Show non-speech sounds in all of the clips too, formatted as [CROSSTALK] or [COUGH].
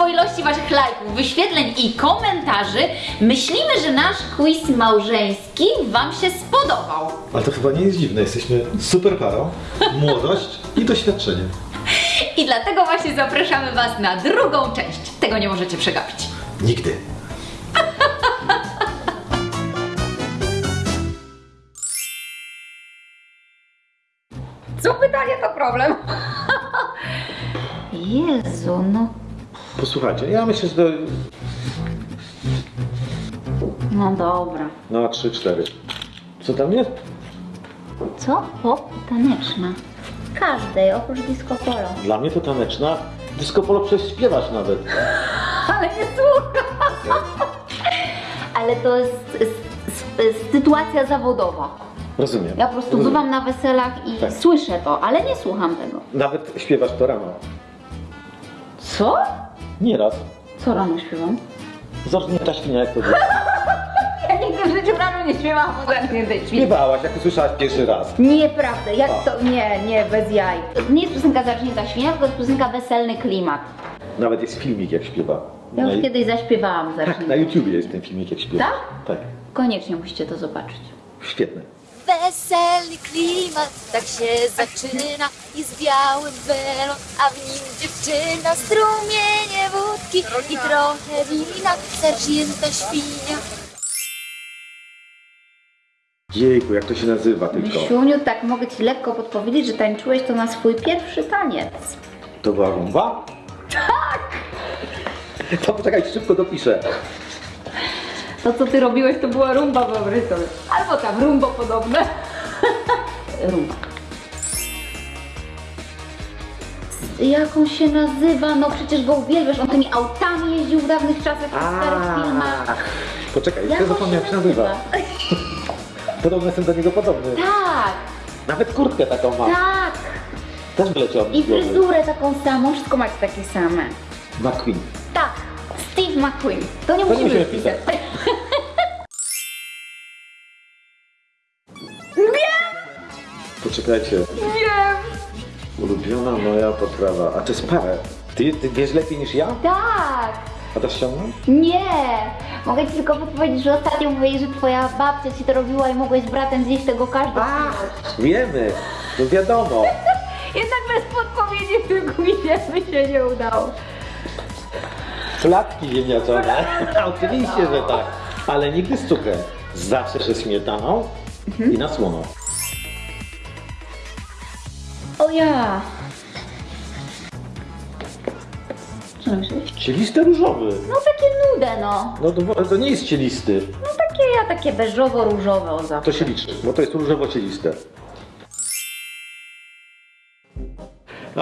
mnóstwo ilości waszych lajków, wyświetleń i komentarzy, myślimy, że nasz quiz małżeński wam się spodobał. Ale to chyba nie jest dziwne, jesteśmy super parą, młodość i doświadczenie. I dlatego właśnie zapraszamy was na drugą część. Tego nie możecie przegapić. Nigdy. Co pytanie to problem? [LAUGHS] Jezu, no, Posłuchajcie, ja myślę, że to no dobra. na 3-4. Co tam jest? Co? Pop taneczna. Każdej, oprócz disco polo. Dla mnie to taneczna. Disco polo przecież śpiewasz nawet. [LAUGHS] Ale nie słucham. [LAUGHS] Ale to jest s- s- sytuacja zawodowa. Rozumiem. Ja po prostu Rozumiem. bywam na weselach i Tak. słyszę to, ale nie słucham tego. Nawet śpiewasz to rano. Co? Nieraz. Co rano śpiewam? Zacznij ta świnia jak to [LAUGHS] było. Ja nigdy w życiu rano nie śpiewałam poza tej Śpiewałaś, jak usłyszałaś pierwszy raz. Nieprawda, jak to? Nie, nie, bez jaj. Nie jest piosenka Zacznięta Świnia, tylko jest piosenka Weselny Klimat. Nawet jest filmik jak śpiewa. Ja Na, już kiedyś zaśpiewałam [LAUGHS] tak, na Zacznięta. YouTubie jest ten filmik jak śpiewa. Tak? Tak. Koniecznie musicie to zobaczyć. Świetne. Weselny klimat, tak się zaczyna i z białym welon, a w nim dziewczyna, strumienie wódki i trochę wina, zacznięta świnia. Jejku, jak to się nazywa tylko? Myśuniu, tak mogę Ci lekko podpowiedzieć, że tańczyłeś to na swój pierwszy taniec. To była rumba? Tak! To poczekaj, szybko dopiszę. To, co Ty robiłeś, to była rumba, wyobraź sobie. Albo tam rumbo podobne. [LAUGHS] rumba. Jak on się nazywa? No przecież go uwielbiasz, on tymi autami jeździł w dawnych czasach, w tych starych filmach. Poczekaj, Jak jeszcze on się zapomniałem jak się nazywa. Podobno jestem do niego podobny. Tak, Nawet kurtkę taką mam. tak. Też wyleciał mi I z głowy. fryzurę taką samą, wszystko macie takie same. McQueen. Tak, McQueen. To nie To nie musimy musimy pisać. [LAUGHS] Poczekajcie. Wiem. Ulubiona moja potrawa. A to jest parę. Ty, ty wiesz lepiej niż ja? Tak. A to ściągnąć? Nie! Mogę ci tylko podpowiedzieć, że ostatnio mówiłeś, że twoja babcia ci to robiła i mogłeś z bratem zjeść tego każdy Wiemy. No wiadomo. [LAUGHS] Jednak bez podpowiedzi w tym quizie by się nie udało. Flatki ziemniaczane. [LAUGHS] Oczywiście, że tak. Ale nigdy z cukrem. Zawsze ze śmietaną i na słono. O ja! Co myślisz? Cielisty różowy. No takie nude no. No to, to nie jest cielisty. No takie ja takie beżowo-różowe o zawsze. To się liczy, bo to jest różowo-cieliste.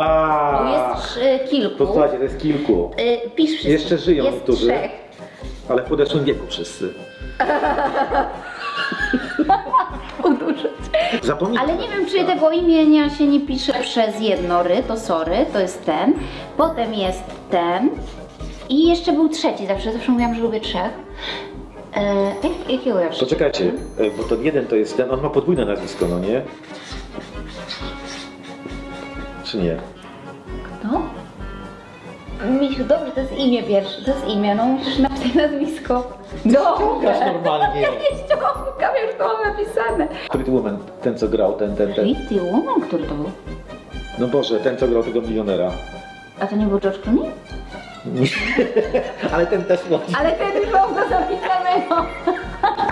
A, Bo jest y, kilku. To słuchajcie, to jest kilku. Y, pisz wszystkich. Jeszcze żyją Jest niektórzy. trzech. Ale w podeszłym wieku wszyscy. [LAUGHS] Uduszę cię. Zapomnij. Ale nie wiem, czy tego imienia się nie pisze przez jedno ry, to sorry, to jest ten. Potem jest ten. I jeszcze był trzeci zawsze, zawsze mówiłam, że lubię trzech. E, jak, jakiego ja Poczekajcie, e, bo to jeden to jest ten, on ma podwójne nazwisko, no nie? Czy nie? Kto? Misiu, dobrze, to jest imię pierwsze, to jest imię, no musisz napisać nazwisko. Ściągasz Dobrze. normalnie. [LAUGHS] Nie ściągam, już to mam napisane. Pretty Woman, ten co grał, ten, ten, ten. Pretty Woman, który to był? No Boże, ten co grał tego milionera. A to nie był George Clooney? [LAUGHS] Ale ten też no, Ale ten już mam go zapisanego.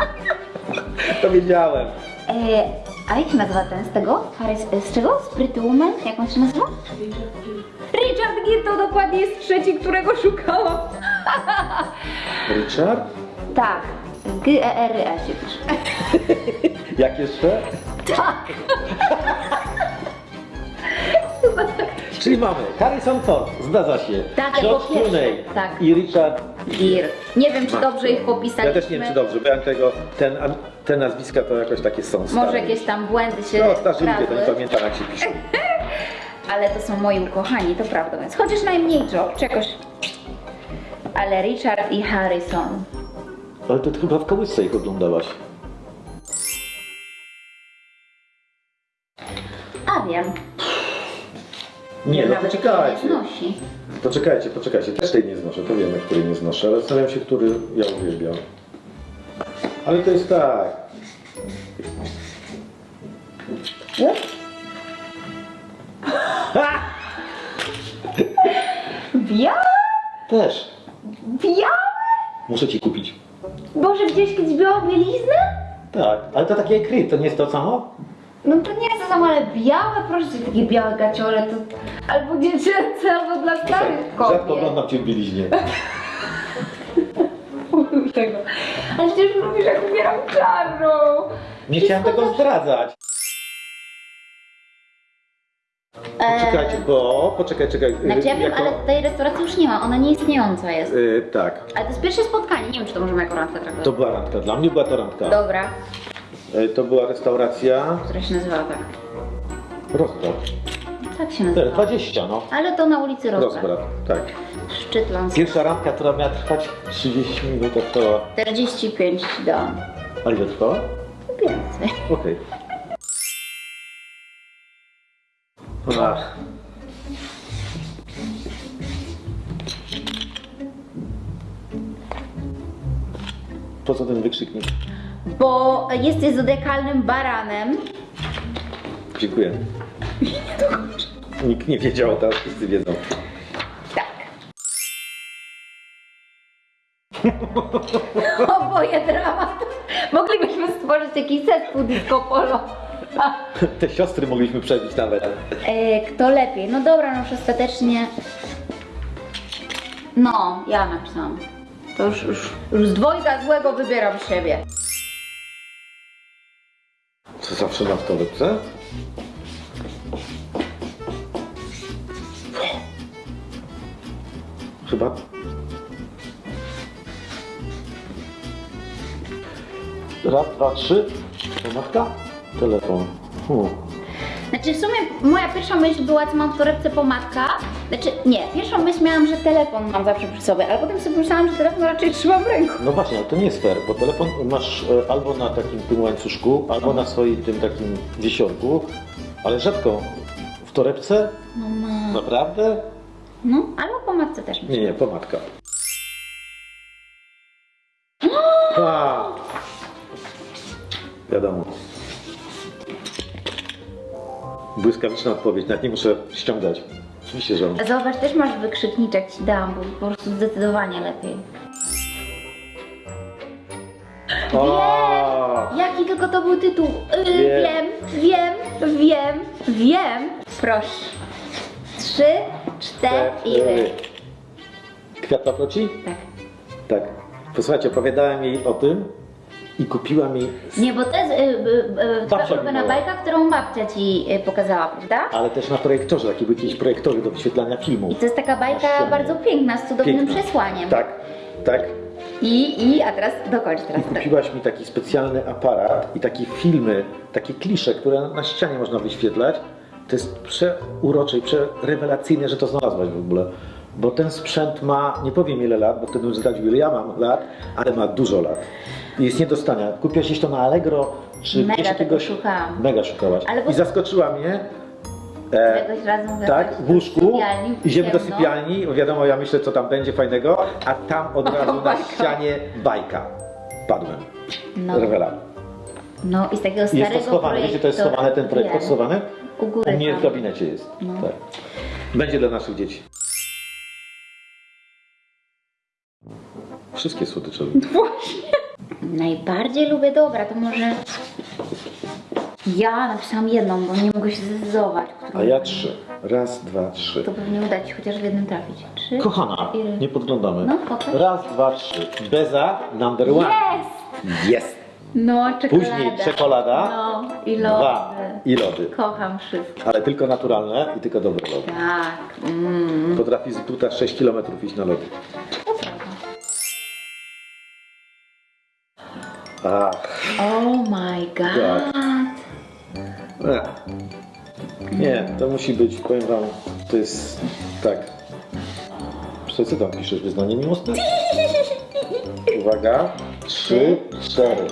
[LAUGHS] to wiedziałem. E, a jak się nazywa ten z tego? Harry, z, z czego? Z Pretty Woman? Jak on się nazywa? Richard Gere to dokładnie jest trzeci, którego szukałam. [LAUGHS] Richard? Tak. G-E-R-E się pisze. [LAUGHS] Jak jeszcze? Czyli mamy Harrison Ford, zdarza się. Tak, George Clooney tak. i Richard Gere. Nie wiem, czy dobrze ich popisaliśmy. Ja też nie wiem, czy dobrze, bo ja tego, ten, te nazwiska to jakoś takie są stare. Może jakieś tam błędy się No, starzy ludzie, to nie pamiętam jak się pisze. [LAUGHS] ale to są moi ukochani, to prawda, więc chociaż najmniej job, czegoś. Ale Richard i Harrison. Ale to chyba w kołysce ich oglądałaś. A wiem. Nie, no Nawet poczekajcie. nie. Poczekajcie, poczekajcie. Też tej nie znoszę, to wiemy, której nie znoszę, ale zastanawiam się, który ja uwielbiam. Ale to jest tak. Białe? Też. Białe? Muszę ci kupić. Boże, gdzieś kiedyś białą bieliznę? Tak, ale to takie kryt, to nie jest to samo? No to nie jest to samo, ale białe, proszę cię, takie białe gaciole to albo dziecięce, albo dla starych Rzadko kobiet. oglądam cię w bieliźnie. [LAUGHS] tego. Ale przecież lubisz, jak ubieram czarną. Nie chciałem tego zdradzać. Poczekajcie, bo... Poczekaj, czekaj. y, Znaczy ja wiem, jako- ale tej restauracji już nie ma, ona nie istniejąca jest. Y, tak, Ale to jest pierwsze spotkanie, nie wiem, czy to możemy jako randkę traktować. to była randka. Dla mnie była to randka. Dobra, Y, to była restauracja która się nazywała tak. Rozbrat. Tak się nazywa. 20, no. Ale to na ulicy Rozbrat. Rozbrat, tak. Szczyt Lanski. Pierwsza randka, która miała trwać 30 minut, a trwała... 45 ci dałam. A ile trwała? Więcej. Okej. Ach. Po co ten wykrzyknik? Bo jesteś zodiakalnym baranem. Dziękuję. Nikt nie wiedział, teraz wszyscy wiedzą. Tak. Oboje dramat. Moglibyśmy stworzyć jakiś zespół disco polo. Te siostry mogliśmy przebić nawet. E, kto lepiej? No dobra, no już ostatecznie. No, ja napisałam. To już, już, już z dwojga złego wybieram siebie. Co zawsze na w? Chyba. Raz, dwa, trzy. Pomachka? Telefon. Hmm. Znaczy w sumie moja pierwsza myśl była, co mam w torebce pomadka. Znaczy nie, pierwszą myśl miałam, że telefon mam zawsze przy sobie, ale potem sobie pomyślałam, że telefon raczej trzymam w ręku. No właśnie, ale to nie jest fair, bo telefon masz e, albo na takim tym łańcuszku, albo na swoim tym takim wisiorku, ale rzadko w torebce. No ma. Naprawdę? No, albo pomadce też. Nie, nie, pomadka. [GASPS] A. Wiadomo. Błyskawiczna odpowiedź, nawet nie muszę ściągać. Oczywiście, że A Zobacz, też masz wykrzykniczek ci dałam, bo po prostu zdecydowanie lepiej. O! Jaki tylko to był tytuł? Yy, Wiem. wiem, wiem, wiem, wiem. Proszę. Trzy, cztery. Kwiat paproci? Tak. Tak. Posłuchajcie, opowiadałem jej o tym i kupiła mi, Nie, bo to jest y, y, y, twoja Babcia ulubiona bajka, którą babcia ci y, pokazała, prawda? ale też na projektorze, takie były jakieś projektory do wyświetlania filmu. I to jest taka bajka bardzo piękna, z cudownym Piękna. przesłaniem. Tak, tak. I, I, a teraz dokończ I teraz. tak. kupiłaś mi taki specjalny aparat i takie filmy, takie klisze, które na ścianie można wyświetlać. To jest przeurocze i przerewelacyjne, że to znalazłaś w ogóle. Bo ten sprzęt ma, nie powiem ile lat, bo wtedy bym zdradził ile ja mam lat, ale ma dużo lat. I jest nie do stania. Kupiłaś gdzieś to na Allegro, czy Mega gdzieś jakiegoś... szukałam. Mega szukałaś. Bo- I zaskoczyła mnie. E, weszłaś tak, w łóżku, idziemy do sypialni, wiadomo, ja myślę, co tam będzie fajnego, a tam od [LAUGHS] razu na bajka. ścianie bajka. Padłem. No. Rewela. No i z takiego Jest starego to schowane, wiecie, to jest schowane, ten projektor Wiem. schowany? U góry U mnie w gabinecie jest. No. Tak. Będzie dla naszych dzieci. Wszystkie słodycze lubię. [LAUGHS] Najbardziej lubię dobra, to może... Ja napisałam jedną, bo nie mogę się zdecydować. którą- A ja trzy. Raz, dwa, trzy. To pewnie uda ci chociaż w jednym trafić. Trzy. Kochana, Ile? nie podglądamy. No, pokaż. Raz, dwa, trzy. Beza number one. Jest! Jest. No, czekolada. Później czekolada. No, i lody. Dwa. I lody. Kocham wszystko. Ale tylko naturalne i tylko dobre lody. Tak. Mm. Potrafi z buta 6 km iść na lody. Ach. Oh my god. Ech. Nie, to musi być, powiem wam, to jest tak. Co ty tam piszesz? Wyznanie miłosne? Uwaga. Trzy, cztery.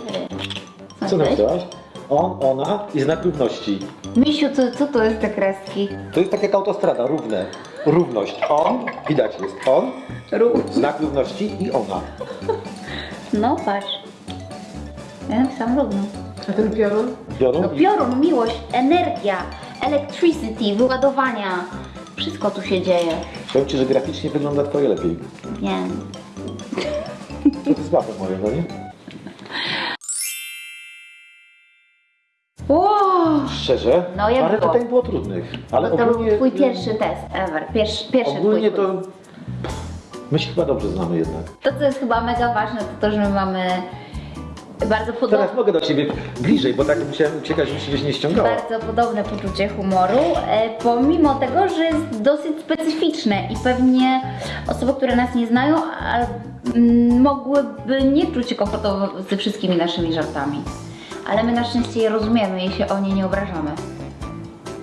Co napisałaś? on, ona i znak równości. Misiu, co, co to jest te kreski? To jest tak jak autostrada, równe. Równość. On, widać jest on, Rób. znak równości i ona. No patrz. Ja napisałam równo. A ten piorun? Biorą No piorun, miłość, energia, electricity, wyładowania. Wszystko tu się dzieje. powiem Ci, że graficznie wygląda Twoje lepiej. Wiem. To jest słabe moje, no nie? Wow. Szczerze, No, jak parę było? pytań było trudnych. Ale to ogólnie, był twój pierwszy test ever. Pierwszy, pierwszy Ogólnie twój to my się chyba dobrze znamy jednak. To, co jest chyba mega ważne, to to, że my mamy bardzo podobne, Teraz mogę do Ciebie bliżej, bo tak musiałem uciekać, żeby się gdzieś nie ściągała. bardzo podobne poczucie humoru, e, pomimo tego, że jest dosyć specyficzne i pewnie osoby, które nas nie znają, mogłyby nie czuć się komfortowo ze wszystkimi naszymi żartami. Ale my na szczęście je rozumiemy i się o nie nie obrażamy.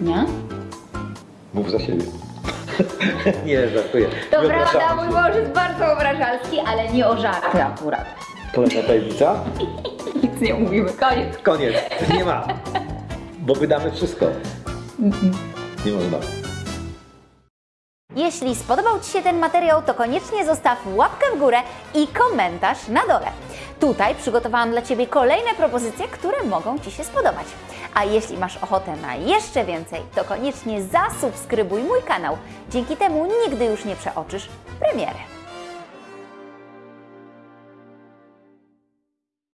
Nie? Mów za siebie. [LAUGHS] nie, żartuję. To Nie prawda, mój mąż jest bardzo obrażalski, ale nie o żarty akurat. Kolejna tajemnica? Nic nie mówimy, koniec. Koniec. Nie ma. Bo wydamy wszystko. Nie można. Jeśli spodobał Ci się ten materiał, to koniecznie zostaw łapkę w górę i komentarz na dole. Tutaj przygotowałam dla Ciebie kolejne propozycje, które mogą Ci się spodobać. A jeśli masz ochotę na jeszcze więcej, to koniecznie zasubskrybuj mój kanał. Dzięki temu nigdy już nie przeoczysz premiery.